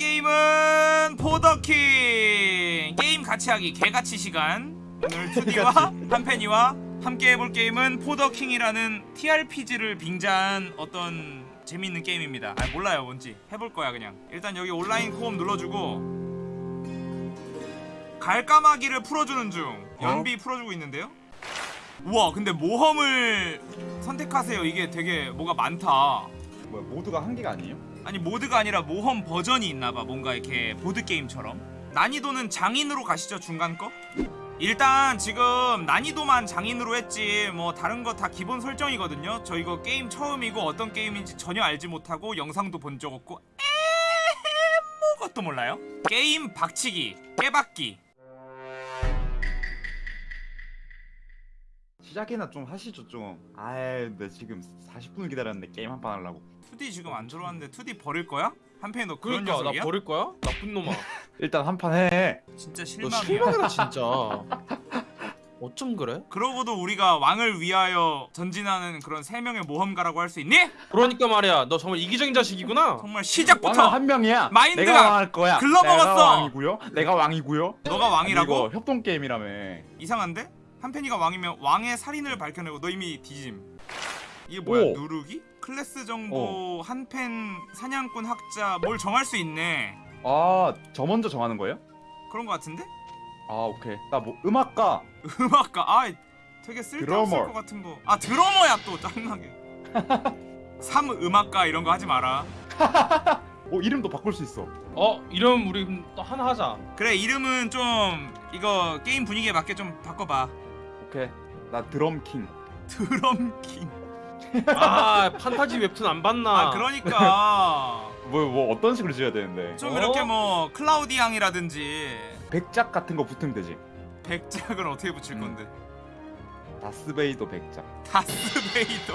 게임은 포더킹. 게임 같이 하기 개같이 시간. 오늘 2D와 한펜이와 함께 해볼 게임은 포더킹이라는 TRPG를 빙자한 어떤 재밌는 게임입니다. 아 몰라요 뭔지. 해볼 거야 그냥. 일단 여기 온라인 co-op 눌러주고 갈까마귀를 풀어주는 중. 연비 풀어주고 있는데요? 우와 근데 모험을 선택하세요. 이게 되게 뭐가 많다. 뭐야 모두가 한 개가 아니에요? 아니 모드가 아니라 모험 버전이 있나봐. 뭔가 이렇게 보드게임처럼. 난이도는 장인으로 가시죠 중간 거? 일단 지금 난이도만 장인으로 했지 뭐 다른 거 다 기본 설정이거든요. 저 이거 게임 처음이고 어떤 게임인지 전혀 알지 못하고 영상도 본 적 없고 아무것도 몰라요. 게임 박치기 깨박기. 시작이나 좀 하시죠 좀. 아이 내 지금 40분을 기다렸는데 게임 한 판 하려고 2D 지금 안 들어왔는데 2D 버릴 거야? 한편에 너 그런 그러니까 나 녀석이야? 버릴 거야? 나쁜 놈아. 일단 한 판 해 진짜 너 실망이야 실망이다 진짜. 어쩜 그래? 그러고도 우리가 왕을 위하여 전진하는 그런 세 명의 모험가라고 할 수 있니? 그러니까 말이야. 너 정말 이기적인 자식이구나. 정말 시작부터 한 명이야 마인드가 내가 왕할 거야 글러먹었어. 내가 왕이고요 내가 왕이고요 너가 왕이라고? 이거 협동 게임이라며 이상한데? 한펜이가 왕이면 왕의 살인을 밝혀내고 너 이미 뒤짐 이게 뭐야 오. 누르기? 클래스 정보 한펜 사냥꾼 학자 뭘 정할 수 있네. 아 저 먼저 정하는 거예요? 그런 거 같은데? 아 오케이. 나 뭐 음악가. 음악가. 아 되게 쓸데없을. 것 같은 거 아 드러머야 또. 짱나게. 삼 음악가 이런 거 하지 마라. 어 이름도 바꿀 수 있어. 어 이름 우리 또 하나 하자. 그래 이름은 좀 이거 게임 분위기에 맞게 좀 바꿔 봐. 오케이. 나 드럼킹. 드럼킹 아 판타지 웹툰 안 봤나? 아 그러니까 뭐, 뭐 어떤 식으로 지어야 되는데 좀 어? 이렇게 뭐 클라우디 양이라든지 백작 같은 거 붙으면 되지 백작은 어떻게 붙일 음. 건데 다스베이더 백작 다스베이더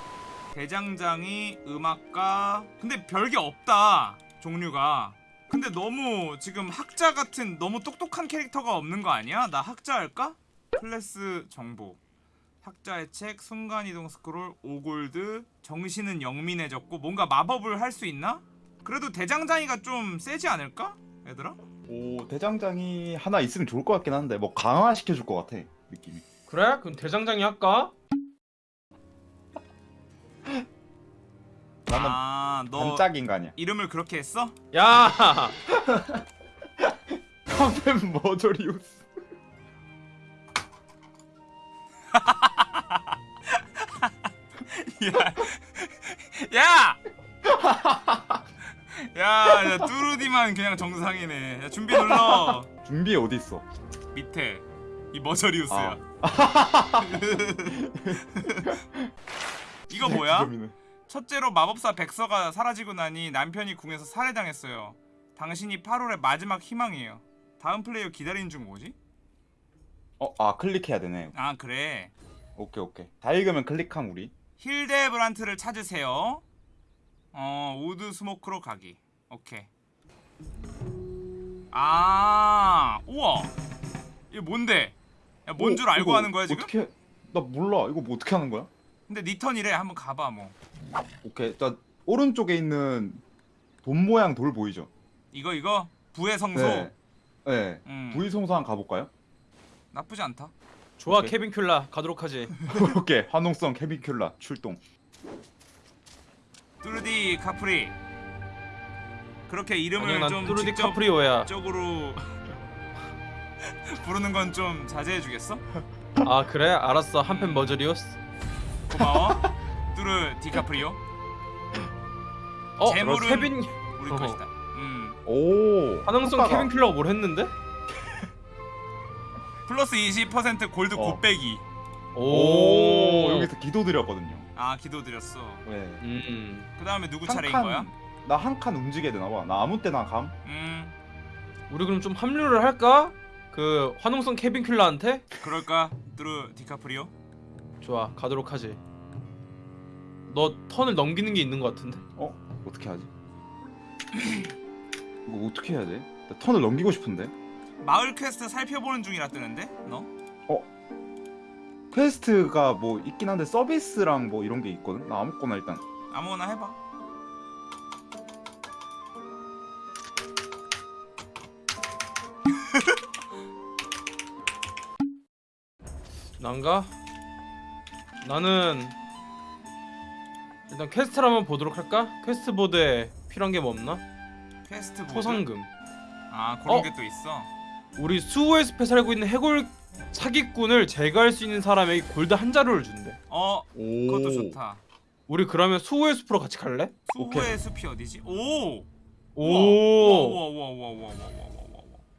대장장이 음악가 근데 별게 없다 종류가 근데 너무 지금 학자 같은 너무 똑똑한 캐릭터가 없는 거 아니야? 나 학자 할까? 클래스 정보 학자의 책 순간이동 스크롤 오골드 정신은 영민해졌고 뭔가 마법을 할 수 있나? 그래도 대장장이가 좀 세지 않을까? 얘들아? 오 대장장이 하나 있으면 좋을 것 같긴 한데 뭐 강화시켜 줄 것 같아 느낌이 그래? 그럼 대장장이 할까? 나는 아너 반짝 인간이야 이름을 그렇게 했어? 야. 컴펜 머저리우스 야! 야! 야, 뚜루디만 그냥 정상이네. 야, 준비 눌러. 준비 어디 있어 밑에. 이 머저리우스야. 아. 이거 뭐야? 첫째로 마법사 백서가 사라지고 나니 남편이 궁에서 살해당했어요. 당신이 파룰의 마지막 희망이에요. 다음 플레이어 기다리는 중 뭐지? 어, 아 클릭해야 되네 아, 그래. 오케이 오케이 다 읽으면 클릭함 우리 힐데브란트를 찾으세요. 어, 우드 스모크로 가기. 오케이. 아, 우와. 이게 뭔데? 야, 뭔 어, 줄 알고 하는 거야 지금? 어떻게 나 몰라 이거 뭐 어떻게 하는 거야 근데 니 턴이래. 한번 가봐 뭐. 오케이 자 오른쪽에 있는 돈 모양 돌 보이죠 이거 이거 부의 성소. 네, 네. 음, 부의 성소 한번 가볼까요 나쁘지 않다. 좋아 오케이. 케빈 큘라 가도록 하지. 오케이 화농성 캐비큘라 출동 뚜르디 카프리. 그렇게 이름을 아니야 좀 직접 카프리오야. 적으로 부르는 건 좀 자제해 주겠어? 아 그래? 알았어 한펜 머저리우스. 고마워. 뚜르 디카프리오. 어 재물은- 케빈 우리. 것이다. 음. 오 효과가. 케빈 큘라가 뭘 했는데? 플러스 20% 골드 어. 곱빼기. 오 여기서 기도 드렸거든요 아 기도 드렸어. 네. 음. 그 다음에 누구 한 차례인 칸- 거야? 나 한 칸 움직여야 되나 봐 나 아무 때나 감 음 우리 그럼 좀 합류를 할까? 그 화능성 케빈 큘라한테? 그럴까? 뚜르 디카프리오. 좋아 가도록 하지. 너 턴을 넘기는 게 있는 것 같은데? 어떻게 하지 이거 어떻게 해야 돼? 나 턴을 넘기고 싶은데 마을 퀘스트 살펴보는 중이라 뜨는데? 너? 어? 퀘스트가 뭐 있긴 한데 서비스랑 뭐 이런 게 있거든? 나 아무거나 일단 아무거나 해봐 난가? 나는 일단 퀘스트를 한번 보도록 할까? quest board에 필요한 게 뭐 없나? quest board? 포상금 아 그런 어? 게 또 있어 우리 수호의 숲에 살고 있는 해골 사기꾼을 제거할 수 있는 사람에게 골드 한 자루를 준대 어 오. 그것도 좋다 우리 그러면 수호의 숲으로 같이 갈래? 수호의 오케이. 숲이 어디지? 오! 오!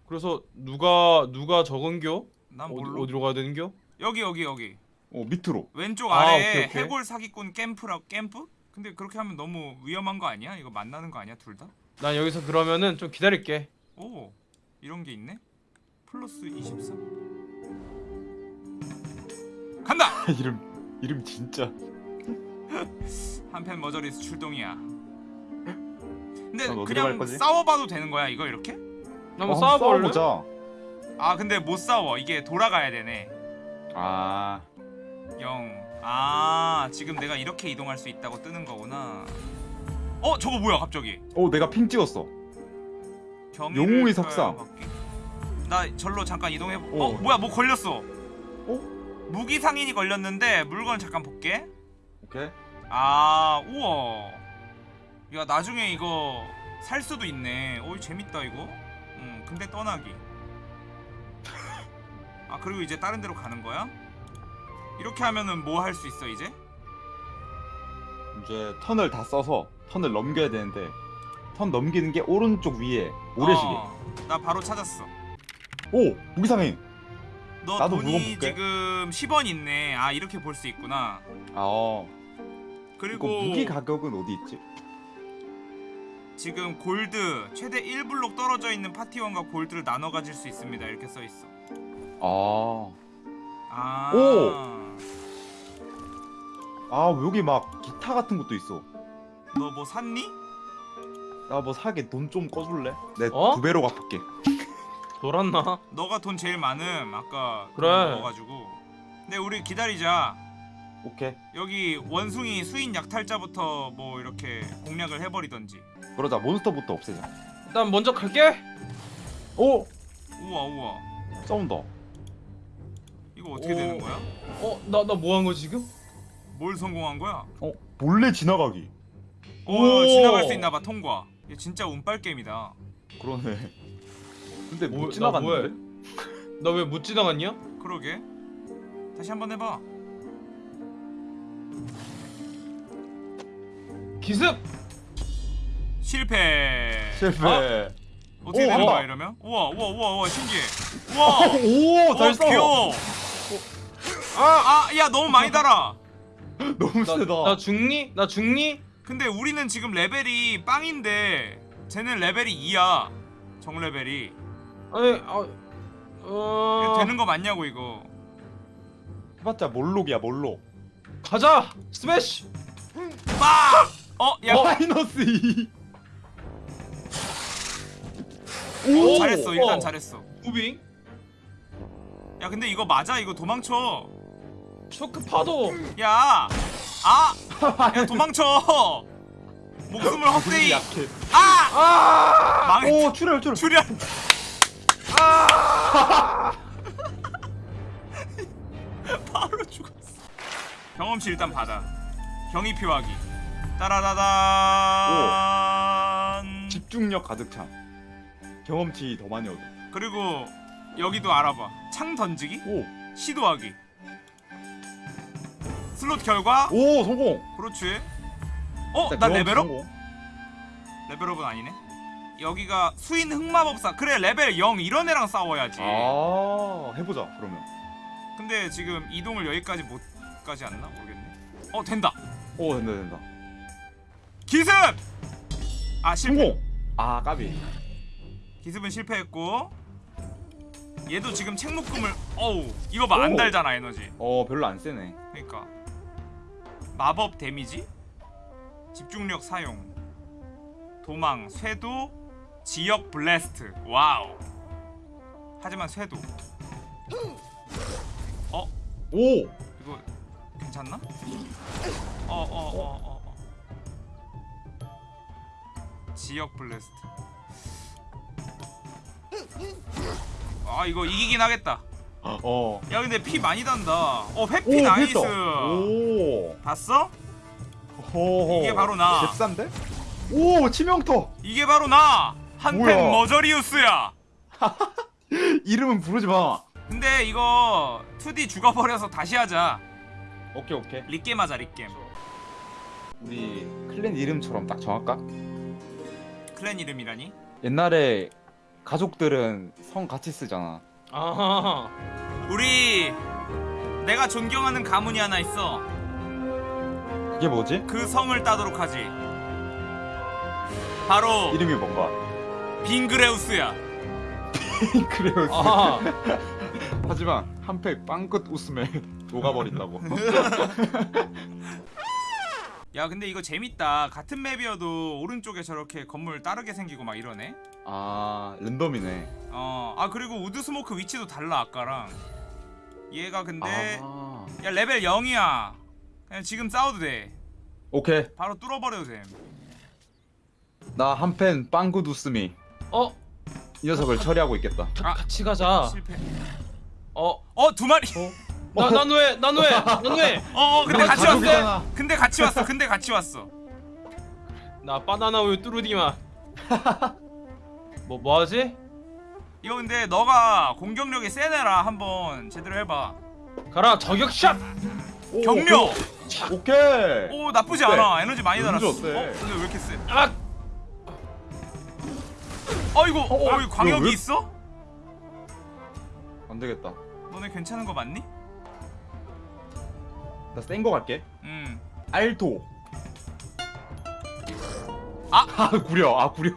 그래서 누가 누가 적은겨? 난 몰라 어디로 가야 되는겨? 여기 여기 여기 어 밑으로 왼쪽 아래 아, 오케이, 오케이. 해골 사기꾼 캠프라 캠프? 근데 그렇게 하면 너무 위험한 거 아니야? 이거 만나는 거 아니야 둘 다? 난 여기서 그러면은 좀 기다릴게 오 이런 게 있네? 플러스 24 간다! 이름 이름 진짜. 한펜 머저리스 출동이야 근데 넌 어디로 갈 그냥 거지? 싸워봐도 되는 거야 이거 이렇게? 한번 어, 싸워볼래? 싸워보자. 아 근데 못 싸워 이게 돌아가야 되네 아. 0. 아 지금 내가 이렇게 이동할 수 있다고 뜨는 거구나. 어 저거 뭐야 갑자기? 어 내가 핑 찍었어. 경위를 영웅의 석상. 바뀌- 나 절로 잠깐 이동해. 보... 어 어. 뭐야 뭐 걸렸어? 어? 무기 상인이 걸렸는데 물건 잠깐 볼게. 오케이. 아 우와. 야 나중에 이거 살 수도 있네. 어이 재밌다 이거. 음 근데 떠나기. 아 그리고 이제 다른 데로 가는 거야? 이렇게 하면은 뭐 할 수 있어 이제? 이제 턴을 다 써서 턴을 넘겨야 되는데 턴 넘기는 게 오른쪽 위에 모래시계. 어, 나 바로 찾았어. 오 무기상인. 너 나도 돈이 물건 볼게. 지금 10원 있네. 아 이렇게 볼 수 있구나. 아 어. 그리고 이거 무기 가격은 어디 있지? 지금 골드 최대 1블록 떨어져 있는 파티원과 골드를 나눠 가질 수 있습니다. 이렇게 써 있어. 아. 아. 오! 아 여기 막 기타 같은 것도 있어. 너 뭐 샀니? 나 뭐 사게 돈 좀 꺼줄래? 내두 어? 배로 갚을게. 돌았나? 너가 돈 제일 많음. 아까 그래. 먹어 가지고. 근데 우리 기다리자. 오케이. 여기 원숭이 수인 약탈자부터 뭐 이렇게 공략을 해 버리던지. 그러자 몬스터부터 없애자. 일단 먼저 갈게. 오 우와 우와. 싸운다. 이거 어떻게 오. 되는 거야? 어, 나 나 뭐 한 거 지금? 뭘 성공한 거야? 어 몰래 지나가기. 오, 오. 지나갈 수 있나 봐 통과. 얘 진짜 운빨 게임이다. 그러네. 근데 뭐, 못나 지나갔는데? 나 왜 못 지나갔냐? 그러게. 다시 한번 해봐. 기습. 실패. 실패. 아? 어떻게 오, 되는 어. 거야 이러면? 우와 우와 우와 우와 신기해. 우와. 오, 잘 어, 싸워. 귀여워. 아, 아, 야 너무 많이 달아. 너무 나, 세다. 나 죽니? 나 죽니? 근데 우리는 지금 레벨이 빵인데 쟤는 레벨이 2야. 정 레벨이. 아니, 아, 어, 되는 거 맞냐고 이거. 해봤자 몰록이야 몰록. 가자. 스매시. 빡! 어, 야, 마이너스 2. 오, 잘했어. 일단 어. 잘했어. moving. 야, 근데 이거 맞아? 이거 도망쳐. 쇼크 파도. 야, 아, 야 도망쳐. 목숨을 헛되이. 약해. 아, 아! 망했. 오 출혈 출혈. 출 연. 바로 죽었어. 경험치 일단 받아. 경이 표하기. 따라다단. 집중력 가득 참. 경험치 더 많이 얻어. 그리고 여기도 알아봐. 창 던지기, 오. 시도하기. 슬롯 결과. 오 성공. 그렇지. 어, 나 레벨업? 성공. 레벨업은 아니네. 여기가 수인 흑마법사. 그래 레벨 0 이런 애랑 싸워야지. 아 해보자 그러면. 근데 지금 이동을 여기까지 못 가지 않나 모르겠네. 어 된다. 오 된다 된다. 기습. 아 실패. 성공. 아 까비. 기습은 실패했고. 얘도 지금 책묶음을 어우 이거 봐안 오. 달잖아 에너지. 어 별로 안 세네. 그러니까 마법 데미지, 집중력 사용, 도망, 쇄도, 지역 blast. 와우. 하지만 쇄도. 어 오. 이거 괜찮나? 어어 어 어 어. 지역 blast. 아 이거 이기긴 하겠다. 어. 야 근데 피 많이 단다 어 회피 오, nice 됐다. 오. 봤어? 호호. 이게 바로 나. 잽싼데? 오, 치명타. 이게 바로 나 한펜? 머저리우스야 이름은 부르지 마. 근데 이거 둘이 죽어버려서 다시 하자 오케이, 오케이. regame 하자 regame 우리 clan 이름처럼 딱 정할까? clan 이름이라니? 옛날에 가족들은 성 같이 쓰잖아. 아 우리 내가 존경하는 가문이 하나 있어 그게 뭐지? 그 성을 따도록 하지 바로 이름이 뭔가? 빙그레우스야 그래요. 아 하지만 한펜 빵끝 웃음에 녹아버린다고. 야 근데 이거 재밌다 같은 맵이어도 오른쪽에 저렇게 건물 다르게 생기고 막 이러네 아, 랜덤이네. 어아 그리고 우드 스모크 위치도 달라 아까랑 얘가 근데 아. 야 레벨 0이야 그냥 지금 싸워도 돼 오케이. 바로 뚫어버려도 돼나 한팬 빵굿 웃음이 어? 이 녀석을 처리하고 있겠다. 아. 같이 가자 실패 어? 어 두 마리 나, 난 왜? 난 왜? 난 왜? 어 어, 근데 같이 왔어 가족이잖아. 근데 같이 왔어 근데 같이 왔어 나 바나나 우유 뚜루디만 뭐 뭐하지? 이거 근데 너가 공격력이 센 애라 한번 제대로 해봐 가라 저격샷! 오, 격려 오케이. 오케이. 오 나쁘지 어때? 않아 에너지 많이 달았어? 어 근데 왜 이렇게 세 아! 어이구 어, 어, 어, 이 광역이 왜? 있어? 안 되겠다. 너네 괜찮은 거 맞니? 나 센 거 갈게. 음 알토. 아! 아 구려. 아 구려.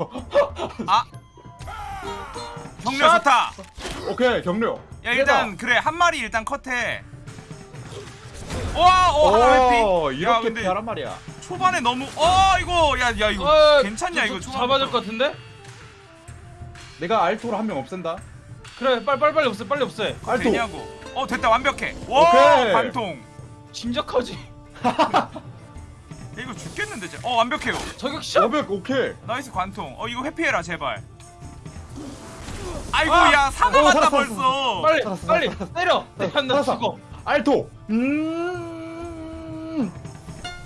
격려 샷! 좋다 오케이 격려. 야 일단 그래 한 마리 일단 컷해 와. 오, 야, 이렇게 근데 피하란 말이야. 초반에 너무, 어, 이거, 야, 야, 이거 어, 괜찮냐, 저- 이거 저- 초반. 잡아줄 것 같은데? 내가 알토로 한 명 없앤다. 그래 빨리 빨리 빨리 없애 빨리 없애 알토. 되냐고. 어, 됐다, 완벽해. 와, 오케이. 관통. 진작하지 야, 이거 죽겠는데, 쟤. 어, 완벽해요. 저격샷! 500 오케이. nice 관통. 어, 이거 회피해라, 제발. 아이고, 아! 야, 사고 어, 맞다 살았어, 벌써. 빨리 살았어, 빨리 살았어. 때려! 때려 나 살았어. 죽어 알토. 음.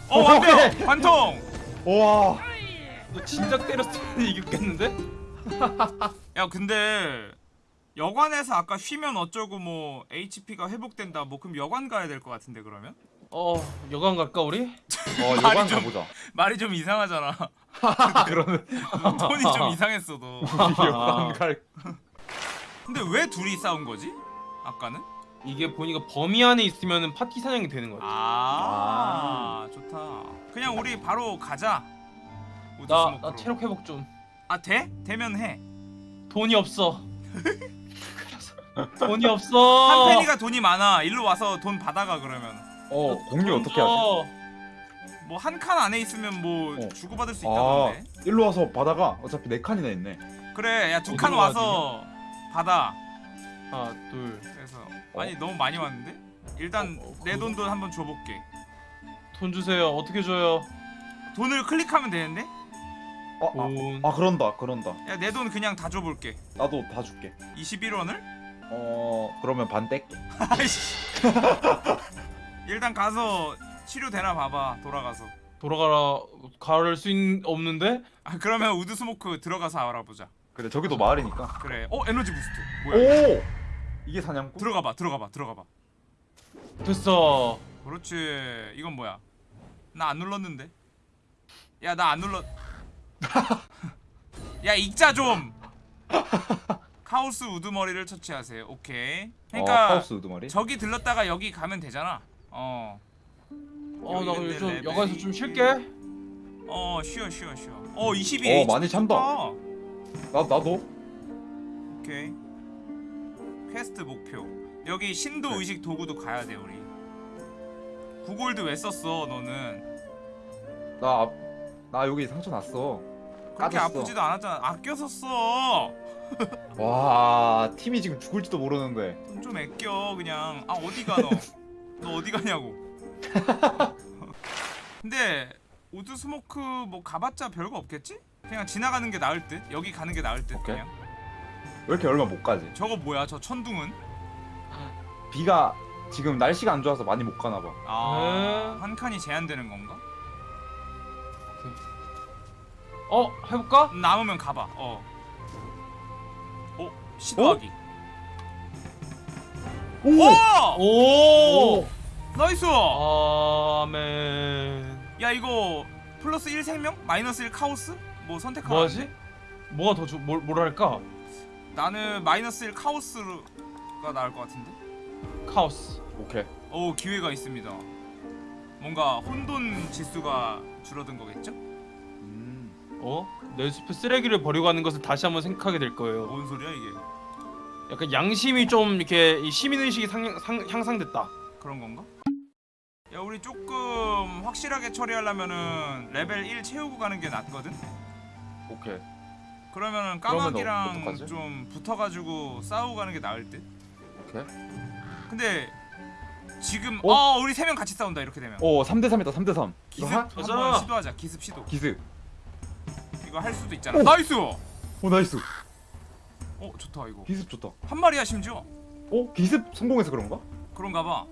어, 완벽. 관통. 와. 너 진작 때렸으면 이겼겠는데? 야, 근데 여관에서 아까 쉬면 어쩌고 뭐 HP가 회복된다. 뭐 그럼 여관 가야 될 것 같은데 그러면? 어 여관 갈까 우리? 어, 말이 여관 좀- 가보자. 말이 좀 이상하잖아. 그러네. 톤이 좀 이상했어 너. 우리 여관 갈. 근데 왜 둘이 싸운 거지? 아까는? 이게 보니까 범위 안에 있으면 파티 사냥이 되는 거야 아, 좋다. 그냥 우리 바로 가자. 나. 나 체력 회복 좀 아 돼? 되면 해. 돈이 없어 돈이 없어 한 팬이가 돈이 많아. 일로 와서 돈 받아가 그러면. 어, 공유 돈 어떻게 줘. 하지? 뭐 한 칸 안에 있으면 뭐 어. 주고받을 수 아, 있다던데. 일로 와서 바다가 어차피 네 칸이나 있네. 그래, 야 두 칸 와서 받아. 하나 둘 그래서 어? 아니 너무 많이 왔는데? 일단 어, 어, 내 그- 돈도 한번 줘볼게. 돈 주세요 어떻게 줘요 돈을 클릭하면 되는데? 어, 돈 아, 아 그런다, 그런다. 야 내 돈 그냥 다 줘볼게. 나도 다 줄게. 21원을? 어, 그러면 반 뗄게. 아이씨. 일단 가서 치료 되나 봐봐 돌아가서. 돌아가라 가를 수 있, 없는데? 아 그러면 우드 스모크 들어가서 알아보자. 그래, 저기도 마을이니까. 그래. 어 에너지 boost. 뭐야? 오! 이게 사냥꾼? 들어가봐 들어가봐 들어가봐. 됐어 그렇지. 이건 뭐야? 나 안 눌렀는데. 야 나 안 눌렀. 야 읽자 좀. 카오스 우두머리를 처치하세요. 오케이. 그러니까 어, 카오스 우두머리. 저기 들렀다가 여기 가면 되잖아. 어. 어나 여기 요즘 여관에서 좀 쉴게 어 쉬어 쉬어 쉬어. 어 22. 어, 많이 찬다. 나 나도. 오케이. 퀘스트 목표. 여기 신도 네. 의식 도구도 가야 돼 우리. 구골드 왜 썼어 너는? 나, 앞- 나 여기 상처 났어. 그렇게 까졌어. 아프지도 않았잖아. 아껴서 써. 와, 팀이 지금 죽을지도 모르는데. 돈 좀 아껴 그냥. 아 어디 가 너? 너 어디 가냐고. 근데 Woodsmoke 뭐 가봤자 별거 없겠지? 그냥 지나가는 게 나을 듯. 여기 가는 게 나을 듯 오케이. 그냥. 왜 이렇게 얼마 못 가지? 저거 뭐야? 저 천둥은? 비가 지금 날씨가 안 좋아서 많이 못 가나 봐. 아, 네. 한 칸이 제한되는 건가? 어 해볼까? 남으면 가봐. 어. 어, 시도하기. 오! 오! 오 nice! 아멘 야, 이거 플러스 1 생명? 마이너스 1 카오스? 뭐 선택하면 뭐하지? 뭐가 더 좋.. 뭘, 뭘 할까? 나는 마이너스 1 카오스가 나을 것 같은데. 카오스 오케이. 오, 기회가 있습니다. 뭔가 혼돈 지수가 줄어든 거겠죠? 음. 어? 내 숲에 쓰레기를 버리고 가는 것을 다시 한번 생각하게 될 거예요 뭔 소리야 이게? 약간 양심이 좀 이렇게 이 시민의식이 상, 상, 향상됐다 그런 건가? 야, 우리 조금 확실하게 처리하려면은 레벨 1 채우고 가는 게 낫거든. 오케이. 그러면은 그러면 까마귀랑 어떡하지? 좀 붙어가지고 싸우고 가는 게 나을 듯. 오케이. 근데 지금 어? 어, 우리 세 명 같이 싸운다 이렇게 되면 오, 3대 3이다. 3대 3. 기습. 한번 시도하자 기습 시도 기습. 이거 할 수도 있잖아 오! nice 오, nice. 어 좋다 이거 기습 좋다. 한 마리야 심지어 오, 기습 성공해서 그런가? 그런가 봐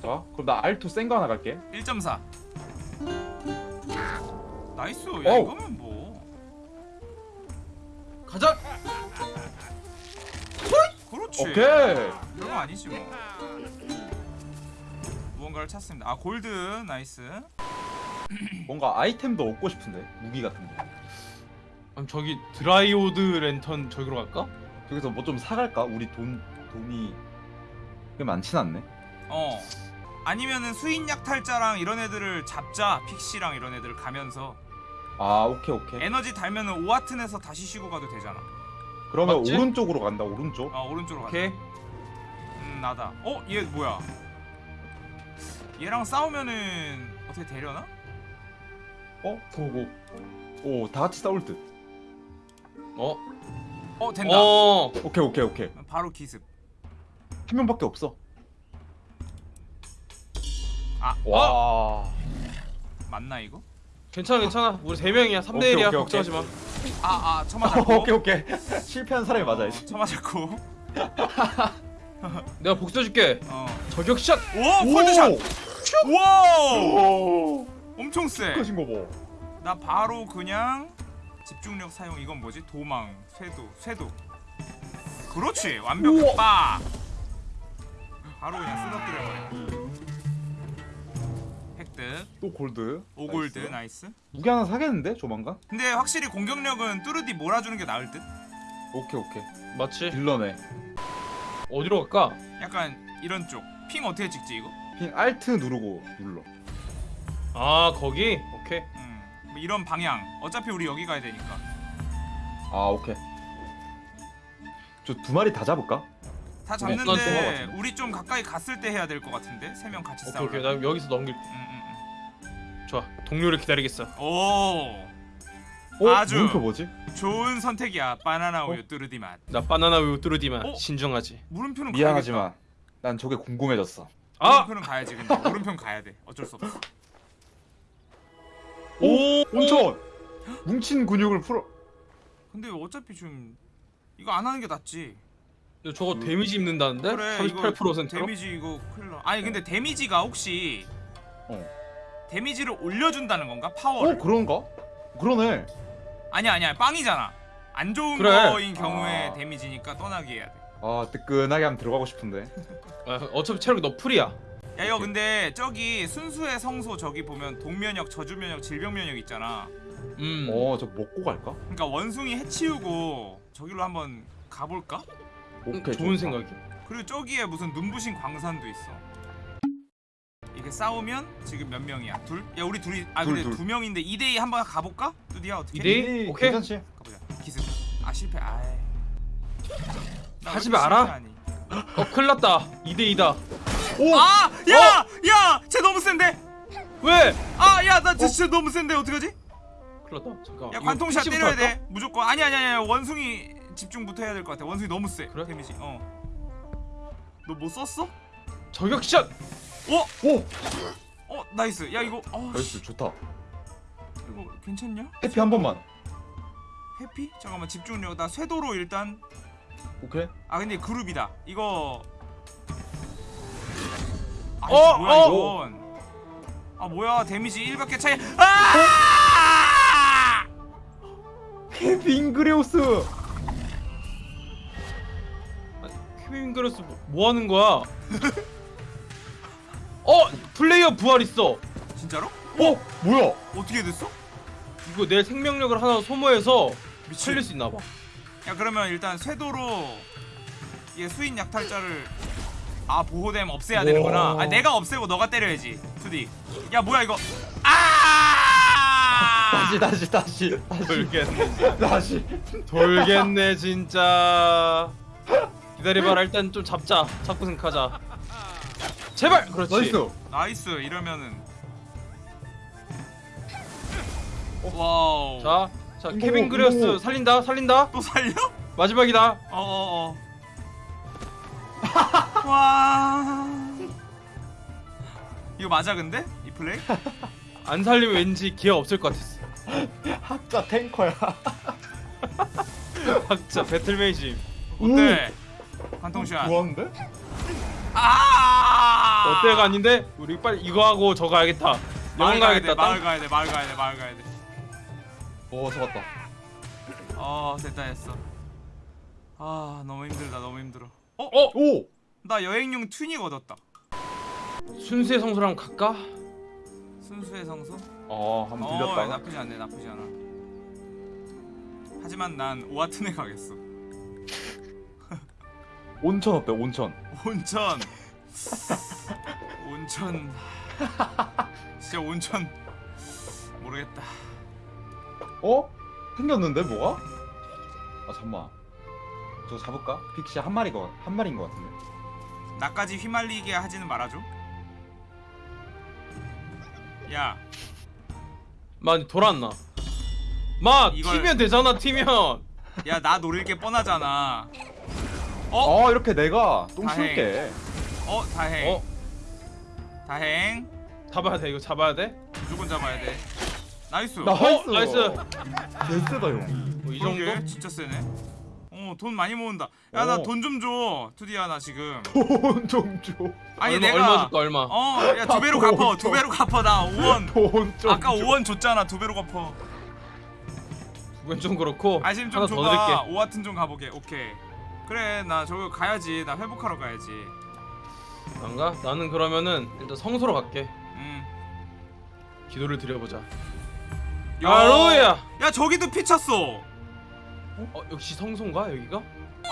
자, 그럼 나 알토 센거 하나 갈게. 1.4 nice 야 어우. 이거면 뭐 가자! 그렇지 오케이. 별거 아니지 뭐 무언가를 찾습니다 아 골드 nice 뭔가 아이템도 얻고 싶은데 무기 같은 거. 그럼 저기 드라이오드 랜턴 저기로 갈까? 저기서 뭐 좀 사갈까? 우리 돈 돈이 꽤 많진 않네. 어 아니면은 수인 약탈자랑 이런 애들을 잡자 pixie랑 이런 애들 가면서 아, 오케이 오케이. 에너지 달면은 오아튼에서 다시 쉬고 가도 되잖아 그러면 맞지? 오른쪽으로 간다. 오른쪽. 어 오른쪽으로 가자 오케이 음 나다 어? 얘 뭐야 얘랑 싸우면은 어떻게 되려나? 어? 보고 오, 다 같이 싸울 듯. 어? 어 된다 어 오케이 오케이 오케이. 바로 기습 한 명밖에 없어. 아, 와. 맞나 이거? 괜찮아 괜찮아 우리 세 명이야 3대 오케이, 1이야 오케이, 걱정하지 마 아아 처맞았고 오케이 오케이. 실패한 사람이 맞아야지. 어, 처맞았고 내가 복수해줄게 어. 저격샷! 오 폴드샷 와우 오. 엄청 세 끝인 거 봐. 나 바로 그냥 집중력 사용 이건 뭐지? 도망, 쇄도, 쇄도. 그렇지 완벽. 빠. 바로 그냥 쓰러뜨려 버려. 획득 또 골드. 5골드 nice. nice. 무기 하나 사겠는데 조만간? 근데 확실히 공격력은 뚜르디 몰아주는 게 나을 듯. 오케이 오케이. 맞지? 딜러네. 어디로 갈까? 약간 이런 쪽. ping 어떻게 찍지 이거? ping Alt 누르고 눌러. 아 거기? 오케이 음, 뭐 이런 방향. 어차피 우리 여기 가야 되니까. 아 오케이. 저 두 마리 다 잡을까? 다 어떤 잡는데? 우리 좀 가까이 갔을 때 해야 될 것 같은데 세 명 같이 오케이 싸우려. 오케이 나 여기서 넘길 음, 음, 좋아 동료를 기다리겠어 음. 오. 어? 아주. 물음표 뭐지? 좋은 선택이야. 바나나 우유 어? 뚜르디 맛. 나 바나나 우유 뚜르디만 어? 신중하지 물음표는 미안하지만 난 저게 궁금해졌어. 아! 물음표는 가야지 근데 물음표는 가야 돼. 어쩔 수 없어. 오! 온천. 뭉친 근육을 풀어. 근데 어차피 좀 이거 안 하는 게 낫지. 야, 저거 damage 입는다는데? 그래 38%로? 이거 damage 이거 큰일 나. 아니 근데 damage가 혹시 어. damage를 올려준다는 건가? 어 파워를? 그런가? 그러네. 아니야 아니야 빵이잖아. 안 좋은 그래. 거인 경우에 아. damage니까 떠나게 해야 돼. 아 뜨끈하게 한번 들어가고 싶은데. 아, 어차피 체력이 너 풀이야 야 이거 근데 저기 순수의 성소 저기 보면 독면역, 저주면역, 질병면역 있잖아. 음 어 저 먹고 갈까? 그러니까 원숭이 해치우고 저기로 한번 가볼까? 음, 오케이. 좋은 좋다. 생각이야 그리고 저기에 무슨 눈부신 광산도 있어. 이게 싸우면 지금 몇 명이야? 둘? 야 우리 둘이 아 둘, 근데 둘. 두 명인데 2대2 한번 가볼까? 뚜디야 어떻게? 이대 이? 이, 오케이. 괜찮지? 가보자. 기습. 아 실패. 아이. 하지 마라. 어 큰일 났다 2대2다 오! 아! 야! 야! 쟤 너무 센데? 왜? 아! 야! 나 진짜 너무 센데 어떡하지? 큰일났다 잠깐 야 관통샷 때려야 할까? 돼. 무조건. 아니 아니 아니. 원숭이 집중부터 해야 될 것 같아. 원숭이 너무 세. 그래? damage. 어. 너 뭐 썼어? 저격샷! 어? 오! 어 nice. 야 이거 어 nice 씨, 좋다. 이거 괜찮냐? 회피 한 번만. 회피? 잠깐만 집중력 나 쇄도로 일단 오케이. 아 근데 그룹이다 이거 아 어, 뭐야 어. 이건 아 뭐야 데미지 1밖에 차이 아 케빈 그레오스. 케빈 그레스 뭐, 뭐 하는 거야? 어 플레이어 부활 있어. 진짜로? 어 뭐야? 어떻게 됐어? 이거 내 생명력을 하나 소모해서 살릴 수 있나 봐. 야 그러면 일단 쇄도로 얘 수인 약탈자를 아 보호댐 없애야 되는구나 아 내가 없애고 너가 때려야지 투디 야 뭐야 이거 아 다시 다시 다시 돌겠네. 다시. 돌겠네 진짜. 기다려봐라 일단 좀 잡자. 잡고 생각하자. 제발. 그렇지. nice. nice 이러면은 와우 자, 자 케빈 어머. 살린다. 살린다. 또 살려? 마지막이다. 어어어 와 이거 맞아 근데? 이 플레이? 안 살리면 왠지 기회 없을 것 같았어. 학자 탱커야. 진짜 배틀메이지. 어때? 관통샷 좋았는데? 아 어때가 아닌데 우리 빨리 이거 하고 저거 가야겠다. 영화 마을 가야 돼 가야겠다. 마을 땅? 가야 돼 마을 가야 돼 마을 가야 돼 오 잡았다. 어 됐다 됐어 아 너무 힘들다 너무 힘들어 어? 어 오. 나 여행용 튜닉 얻었다 순수의 성소랑 갈까? 순수의 성소? 어 한번 어 들렸다가. 나쁘지 않네 나쁘지 않아 하지만 난 오아튼에 가겠어 온천 어때? 온천. 온천 온천 진짜 온천 모르겠다 어? 생겼는데 뭐가? 아 잠만. 저거 잡을까? 픽시 한 마리가 한 마리인 것 같은데. 나까지 휘말리게 하지는 말아줘 야 많이 돌아왔나? 마 이걸- 튀면 되잖아 튀면. 야 나 노릴 게 뻔하잖아 어? 어 이렇게 내가 똥 다행. 쏠게. 어 다행 어 다행 잡아야 돼 이거 잡아야 돼. 무조건 잡아야 돼 nice 나- 어 nice. nice. 개쎄다 형. 뭐 이 정도? 진짜 세네 어돈 많이 모은다 야나 어. 돈 좀줘 투디야 나 지금 돈 좀 줘. 아니 얼마, 내가 얼마 줄까 얼마? 어야 두 배로 아, 갚어 돈두 좀. 배로 갚어 나 5원 돈 좀. 아까 줘. 5원 줬잖아 두 배로 갚어 그건 좀 그렇고 아심 좀 하나 더 줘봐. 오하튼 좀 가보게 오케이 그래 나 저거 가야지 나 회복하러 가야지 안 가? 나는 그러면은 일단 성소로 갈게. 음. 기도를 드려보자. 야, 할렐루야. 야 저기도 피쳤어 어 역시 성소인가 여기가?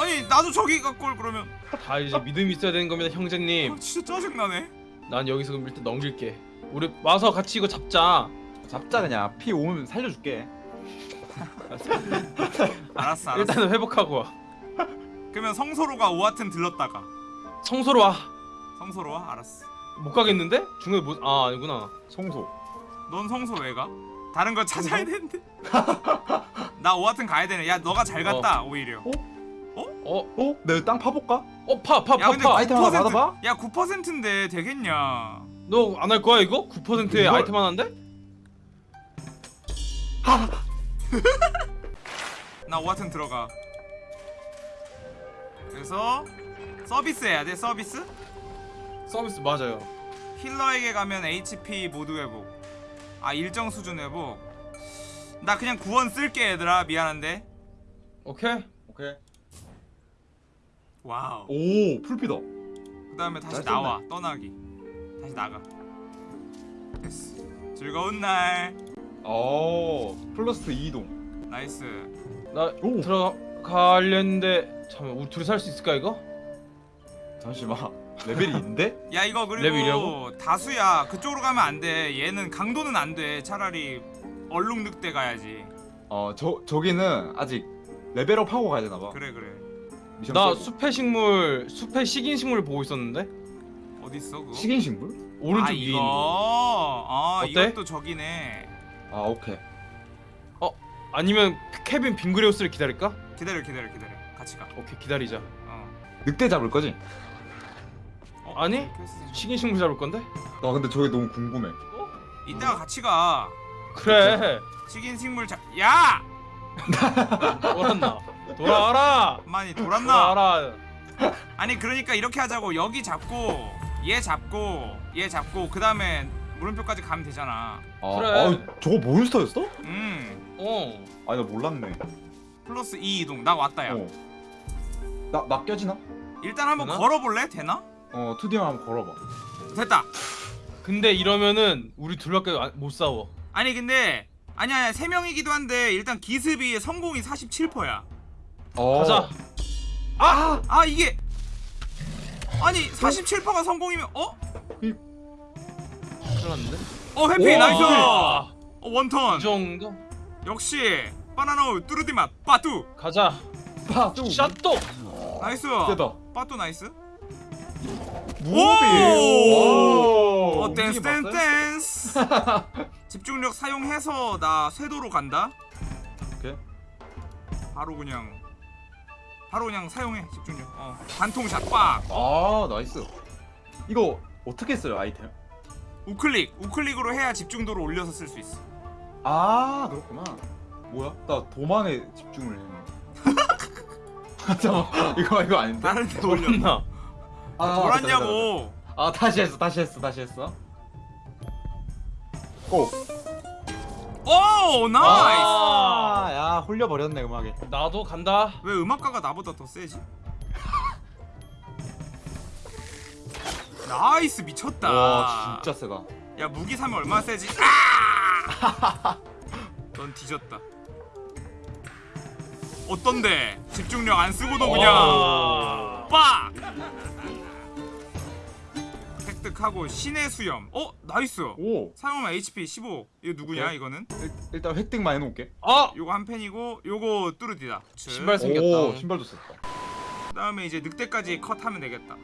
아니 나도 저기 올 그러면 다 이제 믿음이 있어야 되는 겁니다 아, 형제님. 진짜 짜증나네 난 여기서 그럼 일단 넘길게. 우리 와서 같이 이거 잡자. 잡자 그냥. 피 오면 살려줄게. 알았어 알았어 일단은 회복하고 와. 그러면 성소로 가 오하튼 들렀다가 성소로 와. 성소로 와 알았어 못 가겠는데? 중간에 뭐? 아 아니구나. 송소. 넌 성소 왜 가? 다른 거 찾아야 되는데 나 오하튼 가야 되네 야 너가 잘 갔다 오히려 어? 어? 내가 땅 파볼까? 어 파 파 야파 근데 파. 아이템 하나 9% 받아봐. 야 9%인데 되겠냐 너 안 할 거야 이거? 9%의 이걸- 아이템 하나인데? 나 오하튼 들어가 그래서 서비스 해야 돼 서비스? 서비스 맞아요. 힐러에게 가면 HP 모두 회복 아 일정 수준 회복 나 그냥 구원 쓸게 얘들아 미안한데 오케이. 오케이. 와우 오 풀피다. 그 다음에 다시 잘 나와 떠나기 다시 나가 됐어 즐거운 날어 플러스 2동. 나이스 나 오. 들어가려는데 잠깐 우리 둘이 살 수 있을까 이거? 잠시만. 레벨이 있는데? 야 이거? 그리고 다수야 그쪽으로 가면 안돼 얘는 강도는 안돼 차라리 얼룩 늑대 가야지 어 저 저기는 아직 level up 하고 가야 되나 봐. 그래 그래 나. 숲의 식물 숲의 식인 식물 보고 있었는데 어딨어 그거? 식인 식물? 오른쪽 아 위에 있는 거. 아 어때? 이것도 저기네 아 오케이. 아니면 케빈 빙그레우스를 기다릴까? 기다려 기다려 기다려 같이 가 오케이 기다리자. 어. 늑대 잡을 거지? 어, 아니? 좀- 식인 식물 잡을 건데? 나 근데 저게 너무 궁금해. 이따가 같이 가 그래. 식인 식물 자... 야! 돌았나? 돌아와라. 많이 돌았나? 돌아와라. 아니 그러니까 이렇게 하자고 여기 잡고 얘 잡고 얘 잡고 그 다음에 물음표까지 가면 되잖아 아, 그래. 아, 저거 몬스터였어? 음 어 아니 나 몰랐네. 플러스 2 이동 나 왔다 야 어. 나, 나 껴지나? 일단 한번 되나? 걸어볼래? 되나? 어, 2D만 한번 걸어봐. 됐다 근데 이러면은 우리 둘밖에 안- 못 싸워 아니 근데 아니야 아니야 3명이기도 한데 일단 기습이 성공이 47%야 어. 가자 아! 아 이게 아니 47%가 성공이면 어? 큰일 났는데 어 오! nice 아, 어, one turn 이 정도? 역시 바나나 뚜르디 맛 빠뚜 가자 파, 또. 샷도 나이스 세다. 빠뚜 나이스 무비. 오! 어 댄스? 댄스 집중력 사용해서 나 쇄도로 간다 오케이. 바로 그냥 바로 그냥 사용해 집중력 어 반통샷 빡 아, 나이스. 이거 어떻게 써요, 아이템? 우클릭 우클릭으로 해야 집중도를 올려서 쓸 수 있어 아, 그렇구나. 뭐야? 나 도망에 집중을 했네. 잠깐만, 이거 이거 아닌데? 다른 데 올려 존나 아, 돌았냐고 아, 다시 했어, 다시 했어, 다시 했어. Go. 오 nice 아, 야, 홀려 버렸네 음악에. 나도 간다 왜 음악가가 나보다 더 세지? nice 미쳤다 와, 진짜 세다. 야 무기 사면 얼마나 세지? 아! 넌 뒤졌다 어떤데? 집중력 안 쓰고도 그냥 아. 빡! 획득하고 신의 수염 어? nice 오. 사용하면 HP 15 이거 누구냐 오케이. 이거는? 일, 일단 획득만 해놓을게. 아! 요거 한 펜이고 요거 뚜르디다 신발 생겼다 오, 신발도 썼다. 그 다음에 이제 늑대까지 컷하면 되겠다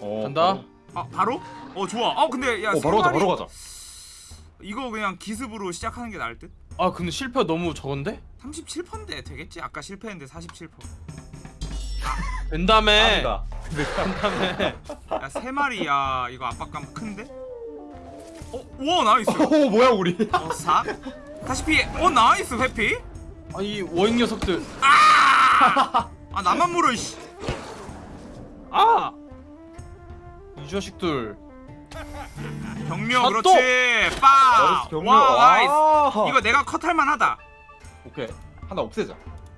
어, 간다 아 바로? 어 좋아 어 근데 야 바로, 어, 바로 가자, 바로 가자. 이거 그냥 기습으로 시작하는 게 나을 듯? 아 근데 실패 너무 적은데? 37%인데 되겠지? 아까 실패했는데 47% 된다며 아니다. 된다며 야 세 마리 야 이거 압박감 큰데? 어? 우와 nice 오, 뭐야 우리? 어 4? 다시 피해 어 nice 회피? 아이 워잉 녀석들 아 나만 물어 이씨 아! 이 자식들 격려 아, 그렇지 빠! 경력. 와 나이스 아. 이거 내가 컷할 만하다 오케이. 하나 없애자.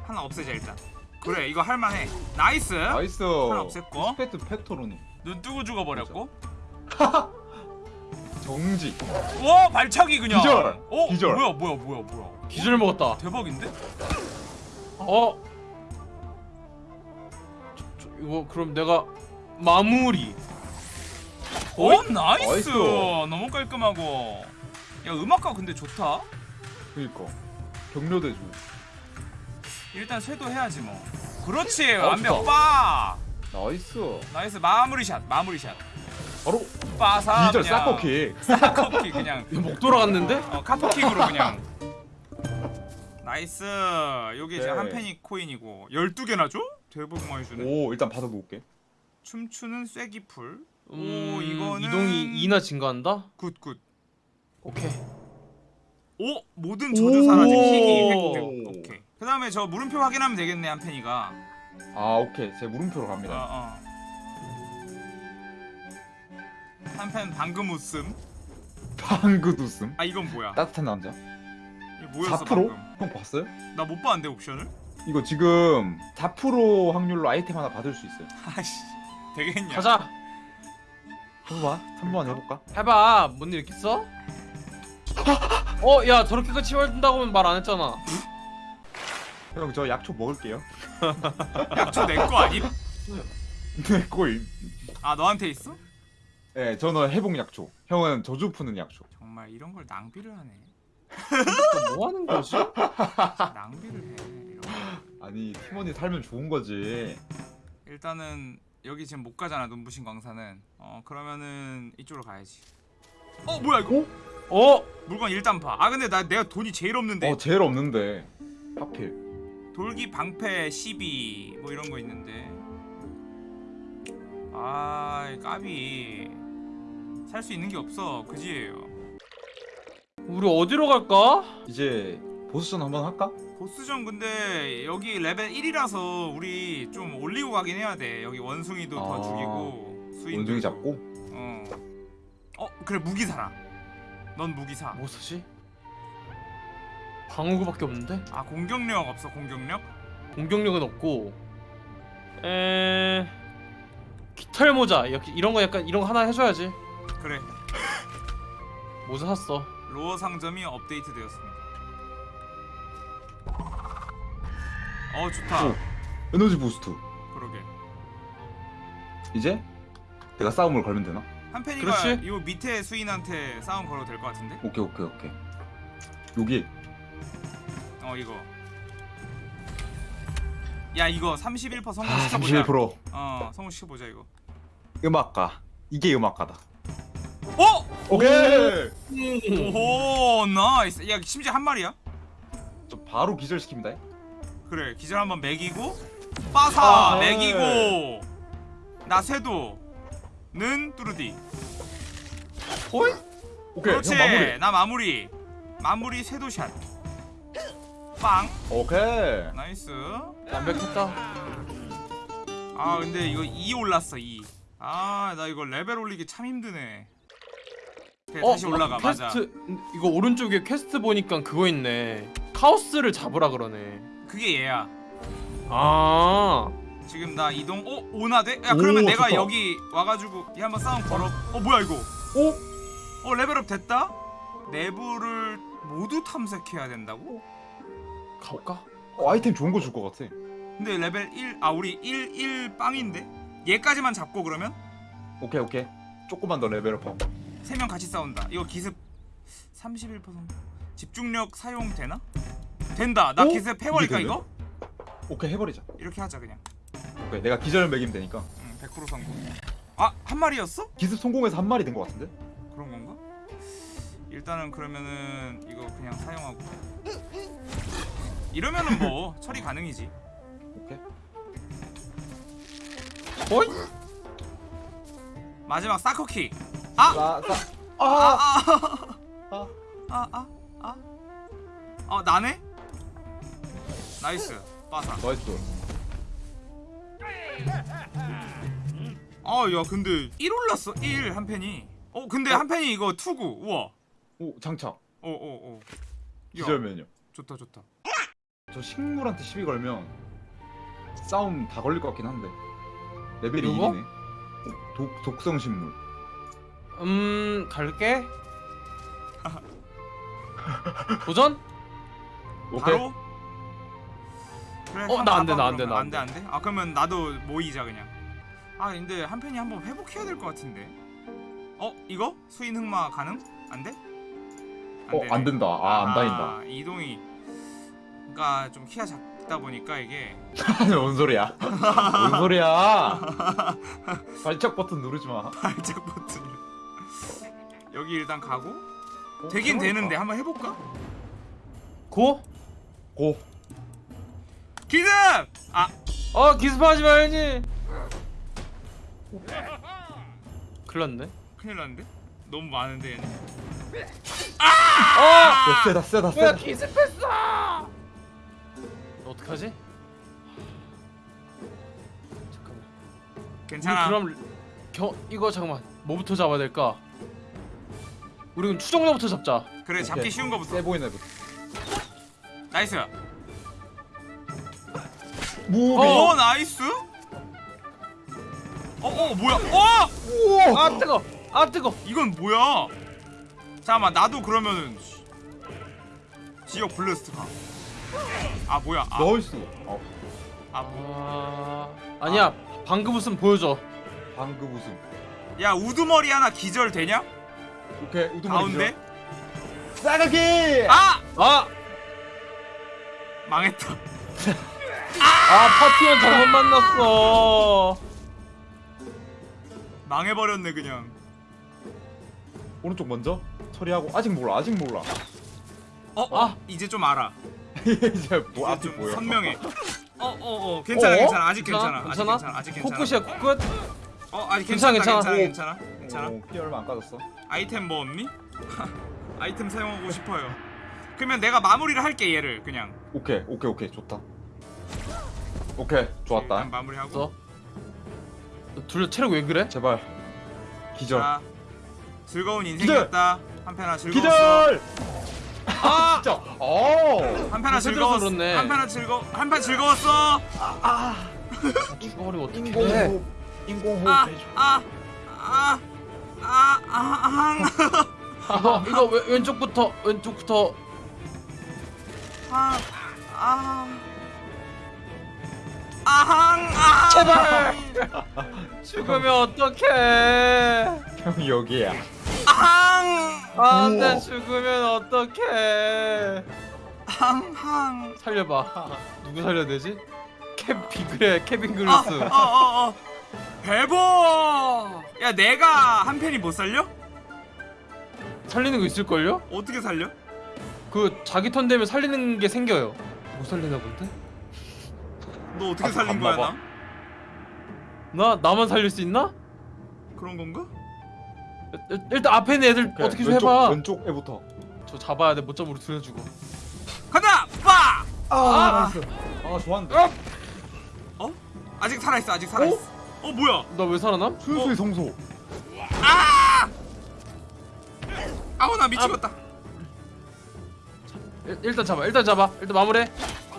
하나 없애자 일단 그래 이거 할만해 nice nice. 하나 없앴고 스페트 팩토로니. 눈 뜨고 죽어버렸고 정지. 와 발차기 그냥 기절! 어? 기절. 뭐야 뭐야 뭐야 뭐야 기절 먹었다 대박인데? 어? 저, 저, 이거 그럼 내가 마무리 어 nice nice. 너무 깔끔하고 야 음악가 근데 좋다 그니까. 경료대주. 일단 쇄도 해야지 뭐 그렇지 어, 완벽 좋다. 빠 nice. Nice 마무리shot 마무리shot 바로 빠사 기절 Soccer kick. Soccer kick 그냥 목 돌아갔는데? 어 calf kick으로 그냥 Nice 여기 이제. 한 펜이 코인이고 12개나 줘? 대박 많이 주네 오, 일단 받아 놓을게. 춤추는 쐐기풀 오 음, 이거는 이동이 2나 증가한다? Good good 오케이 오 모든 저주 사라짐 희귀. 획득 오케이 그 다음에 저 물음표 확인하면 되겠네 한 펜이가 아, 오케이. 제 물음표로 갑니다. 어 어 한펜 방금 웃음 방긋 웃음. 아 이건 뭐야 따뜻한 남자. 이거 뭐였어 4%? 방금 형 봤어요? 나 못 봤는데 옵션을 이거 지금 4% 확률로 아이템 하나 받을 수 있어요. 아씨 되겠냐 가자 해봐. 한번 해볼까? 해봐 뭔 일 있겠어? 어? 야 저렇게까지 치워준다고는 말안 했잖아 형, 저 약초 먹을게요. 약초 내 거 아님? 네, 꼬임. 아 너한테 있어? 네, 저는 회복 약초. 형은 저주 푸는 약초. 정말 이런 걸 낭비를 하네 또뭐 하는 거지? 낭비를 해 이런 거 아니, 팀원이 살면 좋은 거지. 일단은 여기 지금 못 가잖아 눈부신 광산은 어 그러면은 이쪽으로 가야지 어 뭐야 이거 어? 물건 일단 봐 아 근데 나 내가 돈이 제일 없는데 어, 제일 없는데. 하필. 돌기 방패 12 뭐 이런 거 있는데 아 까비 살 수 있는 게 없어 그지예요 우리 어디로 갈까? 이제 보스전 한번 할까? 보스전 근데 여기 레벨 1이라서 우리 좀 올리고 가긴 해야 돼 여기 원숭이도 더 아, 죽이고 수인도 원숭이 잡고. 어 어. 어 그래 무기 사라. 넌 무기 사. 뭐 사지? 방어구밖에 없는데? 아 공격력 없어 공격력? 공격력은 없고 에 깃털 모자 이렇게 이런 거 약간 이런 거 하나 해줘야지 그래. 모자 샀어 로어 상점이 업데이트 되었습니다. 어 좋다. 오. 에너지 boost. 그러게. 이제 내가 싸움을 걸면 되나? 한펜이가 그렇지. 요 밑에 수인한테 싸움 걸어도 될 것 같은데? 오케이 오케이 오케이. 여기 어 이거. 야 이거 31% 아, 성공시켜보자. 31%어 성공시켜보자 이거. 음악가. 이게 음악가다. 어? 오케이. 오 nice. 야 심지어 한 마리야? 저 바로 기절시킵니다. 그래 기절 한번 매기고 빠사 아, 매기고 나 쇄도 는 뚜르디. 호이. 오케이 그렇지 형 마무리. 나 마무리. 마무리 쇄도shot. 빵 오케이. Nice. 완벽했다 아 근데 이거 2 올랐어 2. 아나 이거 레벨 올리기 참 힘드네. 그래 다시 올라가 맞아. 퀘스트 이거 오른쪽에 퀘스트 보니까 그거 있네 카오스를 잡으라 그러네 그게 얘야. 아 지금 나 이동 어 오나 돼? 야 그러면 오, 내가 좋다. 여기 와가지고 얘 한번 싸움 걸어. 어 뭐야 이거? 오. 어 level up 됐다? 내부를 모두 탐색해야 된다고? 가볼까? 어, 아이템 좋은 거 줄 것 같아. 근데 레벨 1, 아 우리 1, 1 빵인데? 얘까지만 잡고 그러면? 오케이 오케이. 조금만 더 level up하고. 세 명 같이 싸운다 이거 기습 31% 집중력 사용 되나? 된다 나 오? 기습 해버릴까 이거? 오케이 해버리자. 이렇게 하자 그냥 오케이 내가 기절 매기면 되니까. 응, 100% 성공 아! 한 마리였어? 기습 성공해서 한 마리 된 것 같은데? 그런 건가? 일단은 그러면은 이거 그냥 사용하고 이러면은 뭐 처리 가능이지 오케이. 어이? 마지막 사커킥 아! 나, 나. 아! 아. 아! 아. 아! 아! 아! 어 나네? 나이스 빠사 나이스. 아야 근데 1 올랐어 1 한 팬이 어 근데 어? 한 팬이 이거 투구 우와 오 장착. 어어어 기절 메뉴. 좋다 좋다 저 식물한테 시비 걸면 싸움 다 걸릴 것 같긴 한데 레벨이 누구? 1이네 독, 독성 식물 음 갈게 도전? 오케이 바로? 그래 어, 한 나안 돼, 봐봐, 나안 돼, 그러면. 나안 안 돼, 안 돼? 아 그러면 나도 모이자 그냥 아 근데 한 팬이 한번 회복해야 될 것 같은데 어? 이거? 수인 흑마 가능? 안 돼? 어 되네. 안 된다 아안 다닌다 아, 이동이 그니까 좀 키가 작다 보니까 이게 뭔 소리야 뭔 소리야 발작 버튼 누르지 마 발작 버튼 여기 일단 가고 어, 되긴 해볼까? 되는데 한번 해볼까? 고? 고 기습! 아 어 기습하지 말지 큰일 났네 큰일 났는데? 너무 많은데 얘는 어! 야, 세다 세다 뭐야 세다 기습했어 너 어떡하지? 잠깐만 괜찮아 그럼 겨, 이거 잠깐만 뭐부터 잡아야 될까? 우리 그럼 추종자부터 잡자 그래 잡기 오케이. 쉬운 거부터 세 보이네 부 나이스 무비 어, 어. 나이스? 어어 뭐야? 어! 우와! 아 뜨거! 아 뜨거! 이건 뭐야? 잠깐만 나도 그러면은 지역 블루스트 가아 뭐야? 아, 나이스 어, 아 뭐. 아 아니야. 방금 웃음 보여줘. 방금 웃음. 야 우두머리 하나 기절 되냐? 오케이 우두머리 가운데? 싸가기! 아! 아! 망했다 아 파티원 잘못 만났어. 망해버렸네 그냥. 오른쪽 먼저? 처리하고. 아직 몰라 아직 몰라. 어 아. 이제 좀 알아. 이제 뭐 이제 앞이 좀 보여 선명해. 어어어. 괜찮아 어? 괜찮아. 아직 괜찮아? 괜찮아. 아직 괜찮아? 괜찮아. 아직 괜찮아. 코끝이야 코끝? 어 아직 괜찮아, 괜찮아. 괜찮아 괜찮아. 괜찮아. 오, 피 얼마 안 까졌어. 아이템 뭐 없니? 아이템 사용하고 싶어요. 그러면 내가 마무리를 할게 얘를 그냥. 오케이 오케이 오케이. 좋다 오케이 좋았다 일단 마무리하고 너? 너둘 체력 왜 그래? 제발 기절. 자, 즐거운 인생이었다. 한편아 즐거웠어. 기절. 아! 진짜. 어. 한편아 즐거웠어. 그렇네. 한편아 즐거. 한편 즐거웠어. 죽어버리면 어떡해 인공호흡. 인공호흡 아, 해줘. 아, 아, 아, 아, 이거 이거 왼- 왼쪽부터 왼쪽부터 아, 아, 아항, 아. 제발 죽으면 어떡해 형 여기야. 아항, 안돼 우와. 죽으면 어떡해 항항. 살려봐 누구 살려야 되지? 캐비 그래 케빈 아, 글루스 어, 어, 어. 배보. 야, 내가 한 팬이 못 살려? 살리는 거 있을걸요? 어떻게 살려? 그 자기 턴 되면 살리는 게 생겨요 못 살리나 본데? 너 어떻게 아직 살린 안 거야. 나? 나 나만 살릴 수 있나? 그런 건가? 일- 일단 앞에 있는 애들 그래, 어떻게 좀 왼쪽, 해봐 왼쪽 애부터. 저 잡아야 돼 못 잡으로 들여주고 간다, 빠. 아, 나이스. 아, 좋았는데. 어? 아직 살아 있어, 아직 살아 있어. 어, 뭐야? 나 왜 살아남? 순수의 성소. 아! 아우 나 미치겠다. 일, 일단 잡아 일단 잡아 일단 마무리해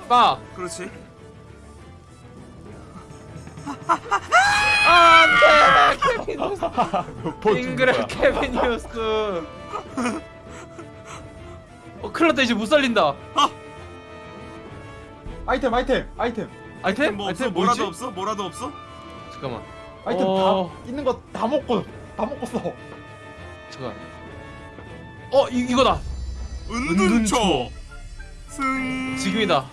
빠 그렇지. 안돼 케빈 뉴스 잉그레 케빈 뉴스 어 큰일났다 이제 못 살린다 아이템, 아이템, 아이템. 아이템? 뭐 없어? 아이템 뭐라도 뭐지? 없어? 뭐라도 없어? 잠깐만 아이템 어. 다 있는 거 다 먹고 다 먹었어. 잠깐 어 이, 이거다 은둔초. 승. 지금이다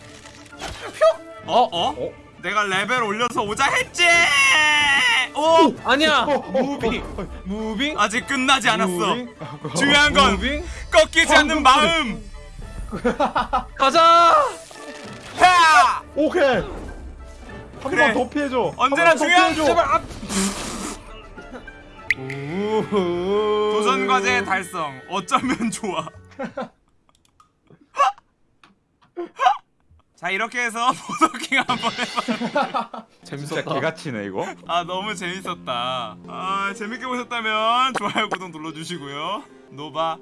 어? 어? 어? 내가 레벨 올려서 오자 했지. 오! 아니야 어, 어, moving 어, 어. moving 아직 끝나지 않았어. moving? 중요한 건 moving 꺾이지 않는 마음. 가자 야! 오케이. 한 그래. 번더 피해줘. 언제나 중요한. 제발 앞. 도전 과제 달성. 어쩌면 좋아. 자 이렇게 해서 보더킹 한번 해봐. 재밌었다 진짜 개같이네 이거. 아 너무 재밌었다. 아 재밌게 보셨다면 좋아요 구독 눌러주시고요. 노바